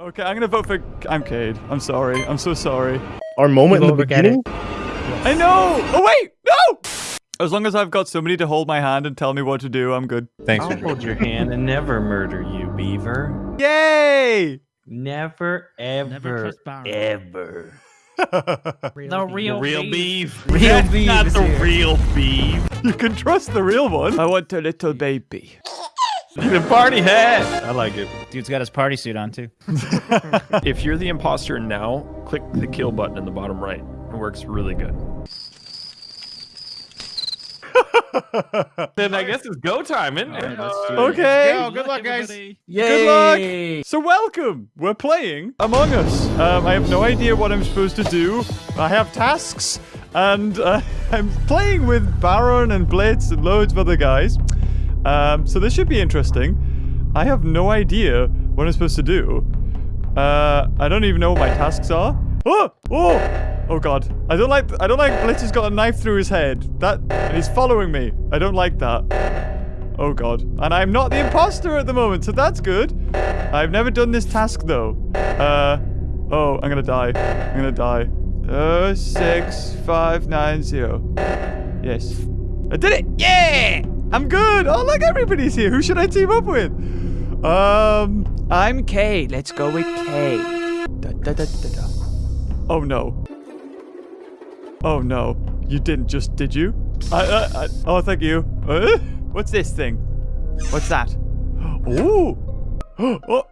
Okay, I'm gonna vote for. I'm Cade. I'm sorry. I'm so sorry. Our moment in the We'll get it. beginning. I know. Oh wait, no. As long as I've got somebody to hold my hand and tell me what to do, I'm good. Thanks I'll for hold your hand and never murder you, Beaver. Yay! Never, ever, Never trust Baron. ever. The real, Real beef. beef. Real beef Not the here. real beef. you can trust the real one. I want a little baby. the party hat. I like it. Dude's got his party suit on too. If you're the imposter now, click the kill button in the bottom right. It works really good. Then I guess it's go time, isn't it? Okay. Yo, good luck, guys. everybody. Yay! luck. So welcome. We're playing Among Us. Um, I have no idea what I'm supposed to do. I have tasks, and uh, I'm playing with Baron and Blitz and loads of other guys. Um, so this should be interesting. I have no idea what I'm supposed to do. Uh, I don't even know what my tasks are. Oh, oh, oh God! I don't like. I don't like. Blitz has got a knife through his head. That and he's following me. I don't like that. Oh god. And I'm not the imposter at the moment, so that's good. I've never done this task though. Uh oh, I'm gonna die. I'm gonna die. Uh six five nine zero. Yes. I did it! Yeah! I'm good! Oh look everybody's here. Who should I team up with? Um I'm K. Let's go with K. Da, da, da, da, da. Oh no. Oh no. You didn't just did you? I, I, I oh thank you. Uh, what's this thing? What's that? Ooh. Oh,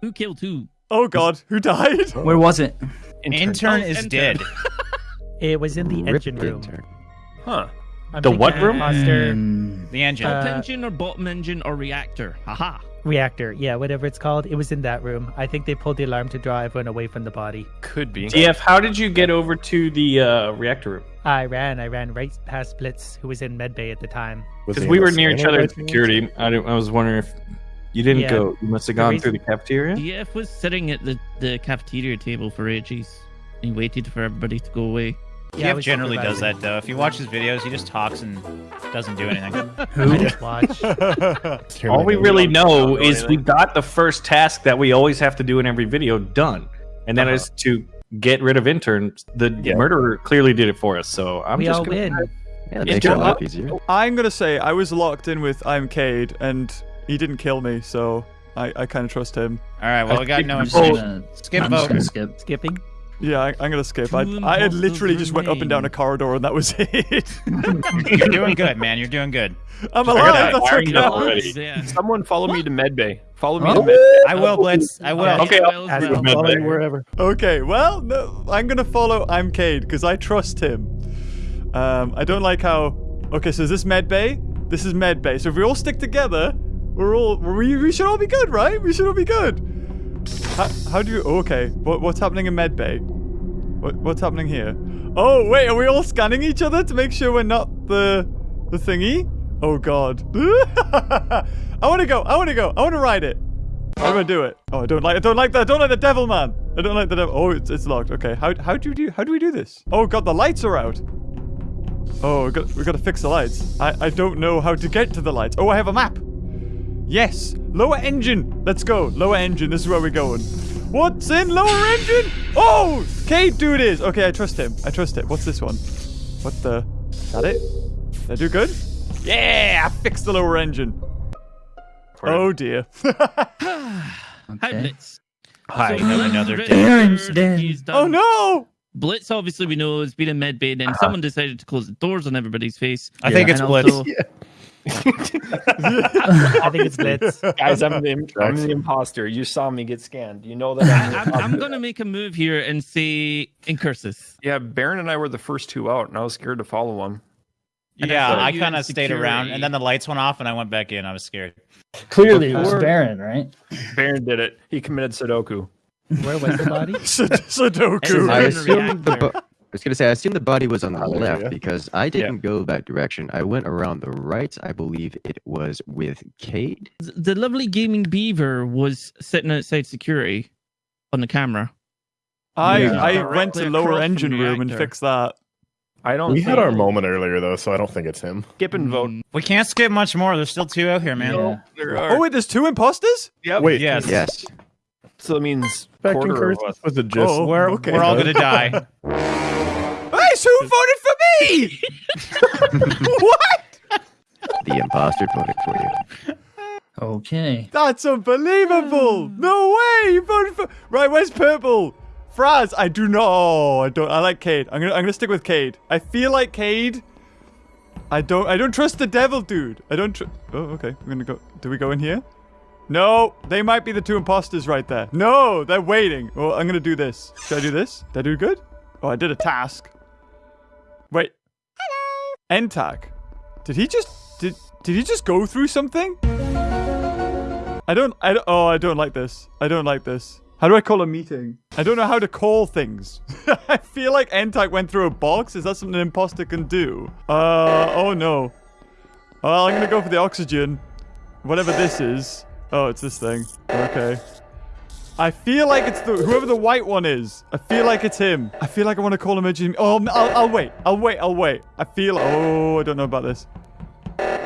Who killed who? oh god, who died? Where was it? Intern Oh, is intern. dead. It was in the engine room. Huh. I'm The what room? Imposter Mm, The engine. Uh, Top engine or bottom engine or reactor? Haha. reactor. Yeah, whatever it's called. It was in that room. I think they pulled the alarm to draw everyone away from the body. Could be. DF, how did you get over to the uh, reactor room? I ran. I ran right past Blitz, who was in medbay at the time. Because we were near each other in security. I, didn't- I was wondering if you didn't Yeah. go. You must have gone reason- through the cafeteria. DF was sitting at the, the cafeteria table for ages. He waited for everybody to go away. Yeah, I Jeff generally does that though. If you watch his videos, he just talks and doesn't do anything. I just watched. All we really know is we got the first task that we always have to do in every video done, and then Uh-huh. is to get rid of interns. The Yeah. murderer clearly did it for us, so I'm we just all gonna- win. Yeah, it makes it a lot easier. I'm gonna say I was locked in with I'm Cade and he didn't kill me, so I, I kinda trust him. All right, well, we got no I'm just gonna- gonna- Skip I'm vote. gonna skip. Skipping. Yeah, I, I'm gonna skip. I, I had literally just went up and down a corridor and that was it. You're doing good, man. You're doing good. I'm alive, that that's wiring okay. Yeah. Someone follow me to medbay. Follow me Oh. to medbay. I will, Blitz. I will. Okay, Yeah, I'll- well, As well. well. Follow you wherever. Okay, well, no, I'm gonna follow I'm Cade because I trust him. Um, I don't like how. Okay, so is this med bay? This is med bay. So if we all stick together, we're all we, we should all be good, right? We should all be good. How, how do you? okay, what, what's happening in med bay? What, what's happening here? Oh wait, are we all scanning each other to make sure we're not the the thingy? Oh god. I want to go. I want to go. I want to ride it. I'm gonna do it. Oh, I don't like. I don't like that. I don't like the devil man. I don't like the devil. Oh, it's, it's locked. Okay. How how do you do? How do we do this? Oh god, the lights are out. Oh, we got we got to fix the lights. I I don't know how to get to the lights. Oh, I have a map. Yes, lower engine. Let's go. Lower engine. This is where we're going. What's in lower engine? Oh, Cade, do it is. Okay, I trust him. I trust it. What's this one? What the? Is that it? Did I do good? Yeah, I fixed the lower engine. Oh dear. Hi, Blitz. Hi, So another day. Aaron's murdered, dead. he's done- oh no. Blitz, obviously, we know has been in medbay, then Uh-huh. someone decided to close the doors on everybody's face. I think it's And Blitz. also- I think it's Blitz. Guys, I'm the, im- I'm the imposter. You saw me get scanned. You know that I'm I'm, I'm going to make a move here and say Incursus. Yeah, Baron and I were the first two out, and I was scared to follow him. And Yeah, saw I kind of stayed around, and then the lights went off, and I went back in. I was scared. Clearly, it was Baron, right? Baron did it. He committed Sudoku. Where was the body? Sud- Sudoku. I in the assume the. reactor. Bo- I was gonna say I assume the body was on the Hallelujah. left because I didn't go that direction. I went around the right. I believe it was with Cade. The lovely gaming beaver was sitting outside security on the camera. I Yeah. I went to lower engine room and fixed that. I don't. We had think- our moment earlier though, so I don't think it's him. Skip and vote. Mm, We can't skip much more. There's still two out here, man. Yeah. There Oh wait, there's two imposters. Yep. Wait, Yes. Yes. So that means Back quarter of us. was a just. Oh. We're okay. we're all gonna die. Hey, so who voted for me? what? The imposter voted for you. Okay. That's unbelievable. Hmm. No way. You voted for. Right, where's purple? Fraz, I do not. Oh, I don't. I like Cade. I'm gonna. I'm gonna stick with Cade. I feel like Cade. I don't. I don't trust the devil, dude. I don't. Tr- oh, okay. I'm gonna go. Do we go in here? No, they might be the two imposters right there. No, they're waiting. Oh, I'm gonna do this. Should I do this? Did I do good? Oh, I did a task. Hello. Did he just did did he just go through something? I don't I don't, oh I don't like this. I don't like this. How do I call a meeting? I don't know how to call things. I feel like Entag went through a box. Is that something an imposter can do? Uh oh no. Well, I'm gonna go for the oxygen. Whatever this is. Oh, it's this thing. Okay. I feel like it's the whoever the white one is. I feel like it's him. I feel like I want to call him a Jimmy. Oh, I'll, I'll wait. I'll wait. I'll wait. I feel. Oh, I don't know about this.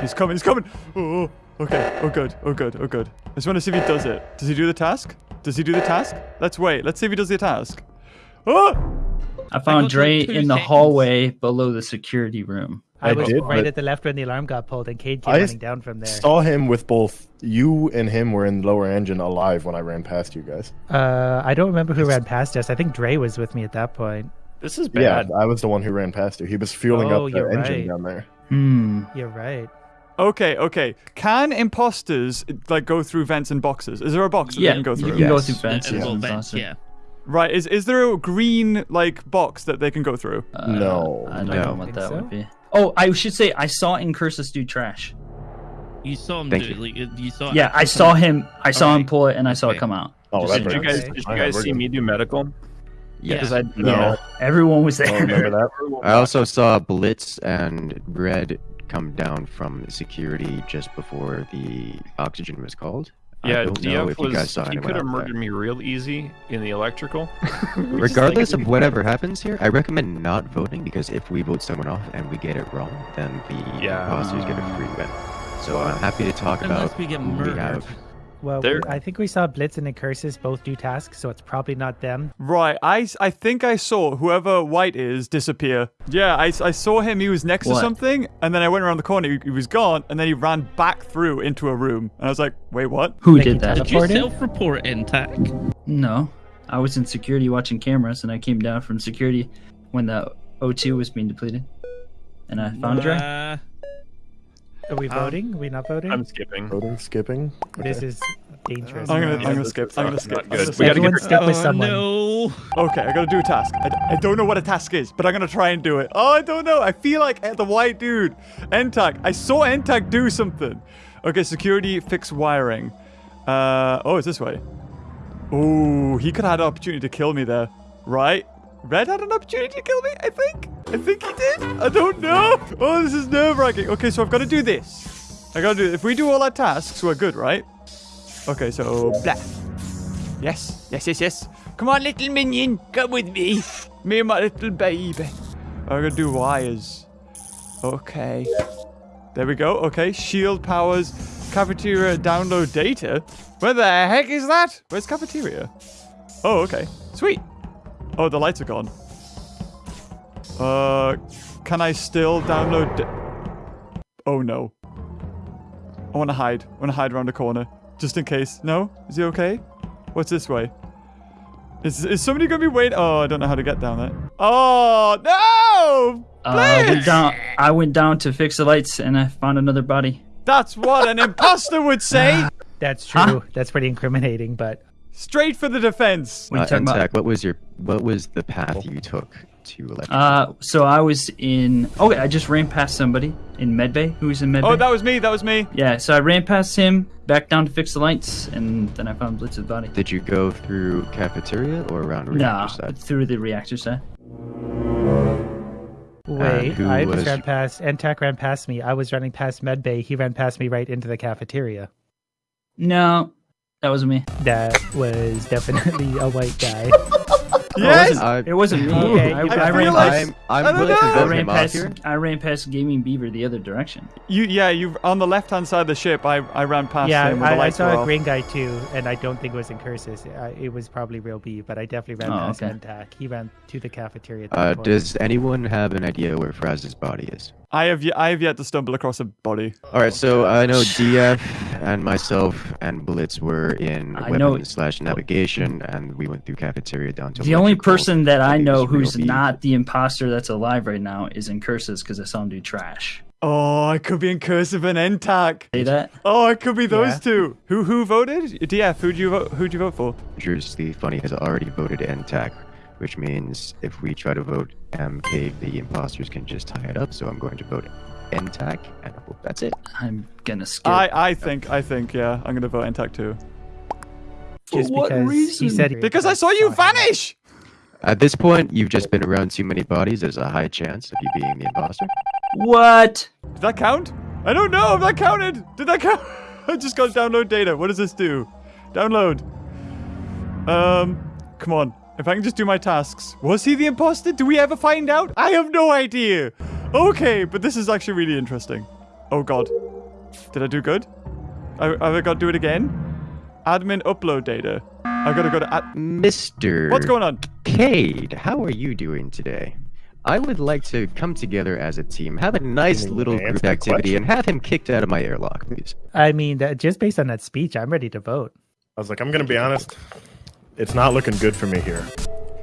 He's coming. He's coming. Oh, okay. Oh, good. Oh, good. Oh, good. I just want to see if he does it. Does he do the task? Does he do the task? Let's wait. Let's see if he does the task. Oh! I found to Dre in the seconds. hallway below the security room. I, I was did, right at the left when the alarm got pulled, and Cade came I running down from there. I saw him with both you and him were in lower engine alive when I ran past you guys. Uh, I don't remember who ran past us. I think Dre was with me at that point. This is bad. Yeah, bad. I was the one who ran past you. He was fueling Oh, up the engine right. down there. Hmm. You're right. Okay, okay. Can imposters like go through vents and boxes? Is there a box that Yeah, they can go you through? can go through vents. Yeah, well, vents, yeah. Right. Is is there a green like box that they can go through? Uh, No, I don't no. know what that so? would be. Oh, I should say I saw Incursus do trash. You saw him Thank do you. it. Like, you saw. Yeah, I saw him. I saw him Alright. pull it, and I saw Okay. it come out. Oh, Just Did you guys, did you I guys see me do medical? Yeah. Because I No. Yeah, everyone was there. remember that? I also saw Blitz and Red come down from security just before the oxygen was called. I Yeah, don't know DF if you guys was. saw He could have out there. murdered me real easy in the electrical. Regardless of whatever happens here, I recommend not voting because if we vote someone off and we get it wrong, then the Yeah. imposters get a free win. So I'm happy to talk Unless about we get who we murdered. have. Well, There- I think we saw Blitz and Incursus both do tasks, so it's probably not them. Right. I, I think I saw whoever white is disappear. Yeah, I, I saw him. He was next to something, and then I went around the corner. He, he was gone, and then he ran back through into a room. And I was like, wait, what? Who Like did that? Did you Teleported? self-report NTAC? No, I was in security watching cameras, and I came down from security when the O2 was being depleted, and I found Dre. Uh, Are we Um, voting? Are we not voting? I'm skipping. Voting, skipping. This is dangerous. I'm gonna, I'm gonna skip. I'm gonna skip. not good. We gotta get Everyone her- step with oh, someone. no. Okay, I gotta do a task. I don't know what a task is, but I'm gonna try and do it. Oh, I don't know. I feel like eh, the white dude, Entag. I saw Entag do something. Okay, security fix wiring. Uh, oh, it's this way. Oh, he could have had an opportunity to kill me there, right? Red had an opportunity to kill me, I think. I think he did. I don't know. Oh, this is nerve wracking. Okay, so I've got to do this. I gotta do. If we do all our tasks, we're good, right? Okay, so blah. Yes, yes, yes, yes. Come on, little minion, come with me. Me and my little baby. I'm gonna do wires. Okay. There we go. Okay, shield powers, cafeteria download data. Where the heck is that? Where's cafeteria? Oh, okay. Sweet. Oh, the lights are gone. Uh, can I still download? oh no. I want to hide. I want to hide around the corner, just in case. No? Is he okay? What's this way? Is, is somebody gonna be waiting? Oh, I don't know how to get down there. Oh no! Uh, I went Please! down. I went down to fix the lights, and I found another body. That's what an imposter would say. That's true. That's pretty incriminating, but Straight for the defense. What Uh, you about? What was your what was the path you took to electric? Uh, so I was in. Okay, I just ran past somebody in medbay. Who was in medbay? Oh, that was me. That was me. Yeah, so I ran past him, back down to fix the lights, and then I found Blitz's body. Did you go through cafeteria or around reactor Nah, side? through the reactor side. wait, who I was- just ran past. NTAC ran past me. I was running past Medbay. He ran past me right into the cafeteria. No, that wasn't me. That was definitely a white guy. Yes! It wasn't, I- it wasn't me. Okay, I, you I, got ran past, I'm, I'm I don't willing to know. I ran past. here. I ran past Gaming Beaver the other direction. You yeah, you on the left hand side of the ship. I I ran past yeah, him. When I, I saw a green guy too, and I don't think it was Incursus. I, it was probably real B, but I definitely ran Oh, past okay. NTAC. He ran to the cafeteria. At Uh, does anyone have an idea where Fraz's body is? I have yet, I have yet to stumble across a body. All right, so I know DF and myself and Blitz were in I know- weapons slash navigation, and we went through cafeteria down to. The only person that I know who's B. not the imposter that's alive right now is Incursus because I saw him do trash. Oh, I could be Incursus and NTAC. Say that? Oh, it could be those Yeah. two. Who who voted? DF. Who'd you vote? Who'd you vote for? Dangerously funny has already voted NTAC, which means if we try to vote MK, the imposters can just tie it up. So I'm going to vote NTAC, and I hope that's it. I'm gonna skip. I I think I think yeah. I'm gonna vote NTAC too. just what because he reason? said Because I saw you vanish. At this point, you've just been around too many bodies. There's a high chance of you being the imposter. what? Did that count? I don't know if that counted. Did that count? I just got download data. What does this do? Download. Um, come on. If I can just do my tasks. Was he the imposter? Do we ever find out? I have no idea. Okay, but this is actually really interesting. Oh god. Did I do good? I, have I got to do it again? Admin upload data. I gotta go to ad- Mr. What's going on? Cade, how are you doing today? I would like to come together as a team, have a nice little group activity, and have him kicked out of my airlock, please. I mean, that, just based on that speech, I'm ready to vote. I was like, I'm gonna be honest. It's not looking good for me here.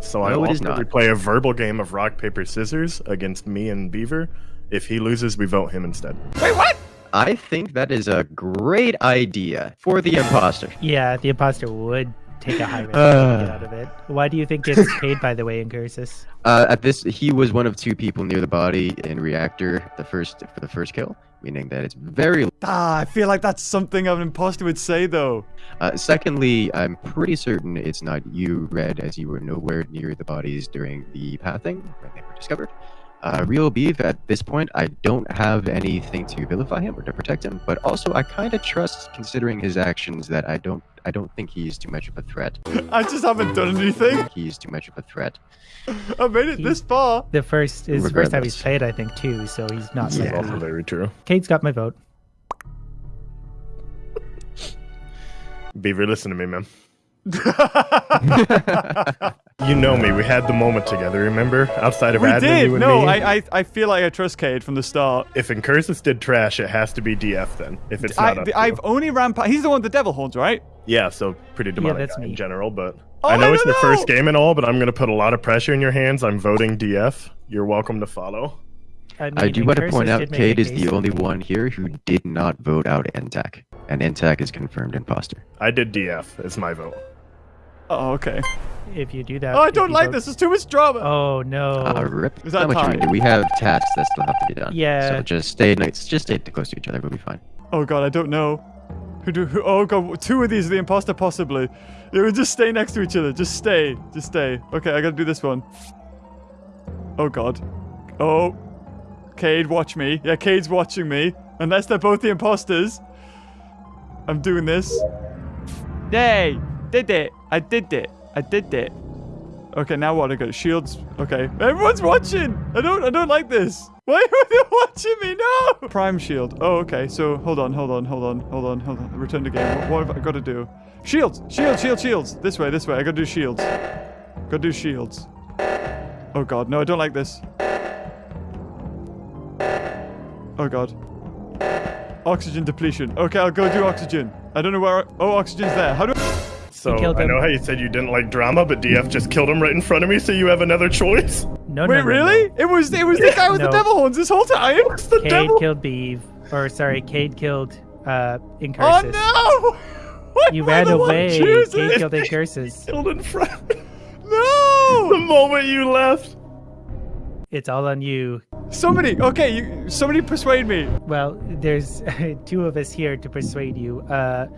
So I No, it is offer not. play a verbal game of rock paper scissors against me and Beaver. If he loses, we vote him instead. Wait, what? I think that is a great idea for the imposter. Yeah, the imposter would take a high risk Uh. to get out of it. Why do you think it's paid, by the way, Incursus? Uh, at this, he was one of two people near the body in reactor. The first for the first kill, meaning that it's very. Ah, I feel like that's something an imposter would say though. Uh, secondly, I'm pretty certain it's not you, Red, as you were nowhere near the bodies during the pathing when they were discovered. Uh, Real Beef, at this point, I don't have anything to vilify him or to protect him, but also I kind of trust, considering his actions, that I don't, I don't think he he's too much of a threat. I just haven't done anything. He He's too much of a threat. I made it this far. The first is the first time he's played, I think, too. So he's not. This is also very true. Cade's got my vote. Beaver, listen to me, man. You know me. We had the moment together. Remember, outside of we admin, did. you and No, me. I, I I feel like I trust Cade from the start. If Incursus did trash, it has to be DF then. If it's I, not, up to I've only ran. He's the one with the devil horns, right? Yeah. So pretty demonic that's guy me. in general, but Oh, I know I it's don't the first game and all, but I'm gonna put a lot of pressure in your hands. I'm voting DF. You're welcome to follow. I, mean, I do want to point out, did make Cade is the only one here who did not vote out NTAC, and NTAC is confirmed imposter. I did DF. It's my vote. Oh, okay. If you do that, Oh, I don't like vote- this. It's too much drama. Oh no! Uh, rip. Is that much we can tied? do. We have tasks that still have to be done. Yeah. So just stay nice. Just stay close to each other. We'll be fine. Oh god, I don't know. Who do? Who, oh god, two of these are the imposter possibly. You would just stay next to each other. Just stay. Just stay. Okay, I gotta do this one. Oh god. Oh. Cade, watch me. Yeah, Cade's watching me. Unless they're both the imposters. I'm doing this. Yay! Did it. I did it. I did it. Okay, now what? I got shields. Okay. Everyone's watching! I don't I don't like this. Why are they watching me? No! Prime shield. Oh, okay. So hold on, hold on, hold on, hold on, hold on. Return to game. What, what have I got to do? Shields! Shields, shields, shields! This way, this way. I gotta do shields. Gotta do shields. Oh god, no, I don't like this. Oh god. Oxygen depletion. Okay, I'll go do oxygen. I don't know where. Oh, oxygen's there. How do? I... So killed I him. know how you said you didn't like drama, but DF just killed him right in front of me, so you have another choice. No, no, Wait, no, no. really? It was it was the guy with the devil horns this whole time. The Cade devil. killed Beeve, or sorry, Cade killed uh, Oh Incursus. no! Why You ran away. Cade killed Incursus. Killed in front. No! the moment you left. It's all on you. Somebody, okay, you, somebody persuade me. Well, there's two of us here to persuade you. Uh,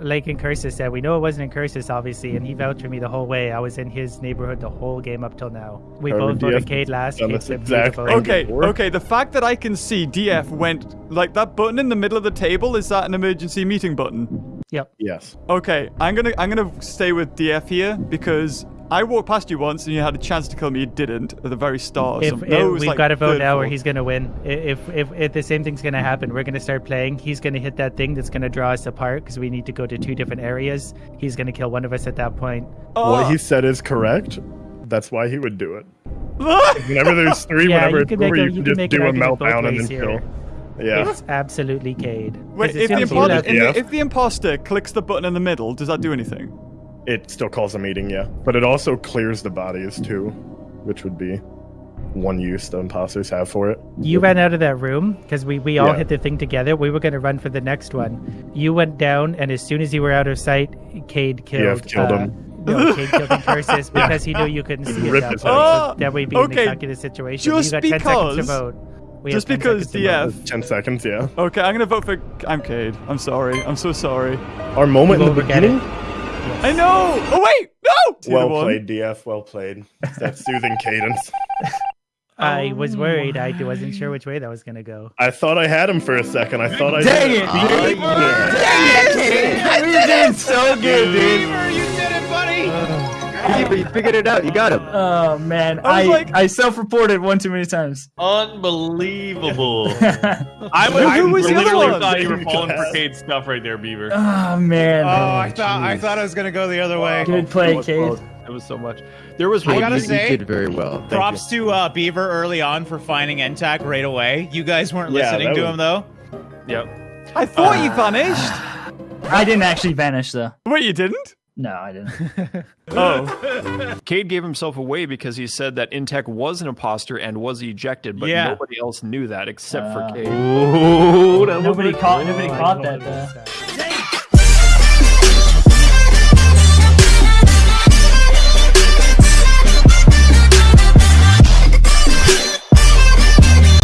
like Incursus said, we know it wasn't Incursus, obviously, and he vouched for me the whole way. I was in his neighborhood the whole game up till now. We Or both would voted DF Cade last. done Cade this flipped me the exact vote. thing? Okay, okay, the fact that I can see DF went like that button in the middle of the table is that an emergency meeting button? Yep. Yes. Okay, I'm gonna I'm gonna stay with DF here because I walked past you once and you had a chance to kill me. You didn't at the very start. If, if No, we've like got to vote now, or fourth. he's gonna win. If, if if the same thing's gonna happen, we're gonna start playing. He's gonna hit that thing that's gonna draw us apart because we need to go to two different areas. He's gonna kill one of us at that point. Oh. What he ah. said is correct. That's why he would do it. Whenever there's three, Yeah, whenever you it's can make over, a- you you can can just do a meltdown and then here. kill. Yeah. It's absolutely Cade. 'Cause Wait, if soon the, as you impo- left- in the- Yeah. if the imposter clicks the button in the middle, does that do anything? It still calls a meeting, yeah. But it also clears the bodies too, which would be one use the imposters have for it. You ran out of that room because we, we all Yeah. hit the thing together. We were going to run for the next one. You went down, and as soon as you were out of sight, Cade killed. Yeah, killed uh, him. No, Cade killed Incursus because he knew you couldn't see at ripped that his point. head. so that would be in Okay, the calculus situation. just you got 10 seconds to because- vote. We Just have 10 because seconds to. DF. Ten seconds, yeah. Okay, I'm gonna vote for. I'm Cade. I'm sorry. I'm so sorry. Our moment in the will it. beginning. I know. Oh wait, no. It's Well played, DF. Well played. It's that soothing cadence. I was um, worried. I wasn't sure which way that was going to go. I thought I had him for a second. I thought I Dang did. it! Oh, yeah. Dang it! We did so good, dude. You did. Beaver, you figured it out. You got him. Oh man, I I like- I self-reported one too many times. Unbelievable. oh I, Who- I who was the other literally one? thought you were falling for Cade's stuff right there, Beaver. Oh man. Oh, I thought I thought I was gonna go the other way. Good play, It Cade. It was so much. There was I gotta you, say- you did very well. Thank Props to uh, Beaver early on for finding NTAC right away. You guys weren't Yeah, listening to was- him though. Yep. I thought you vanished. I didn't actually vanish though. Wait, you didn't? No, I didn't. Oh, Cade gave himself away because he said that NTAC was an imposter and was ejected, but Yeah. nobody else knew that except Uh, for Cade. Ooh, that nobody caught. Nobody caught totally that. Though. that.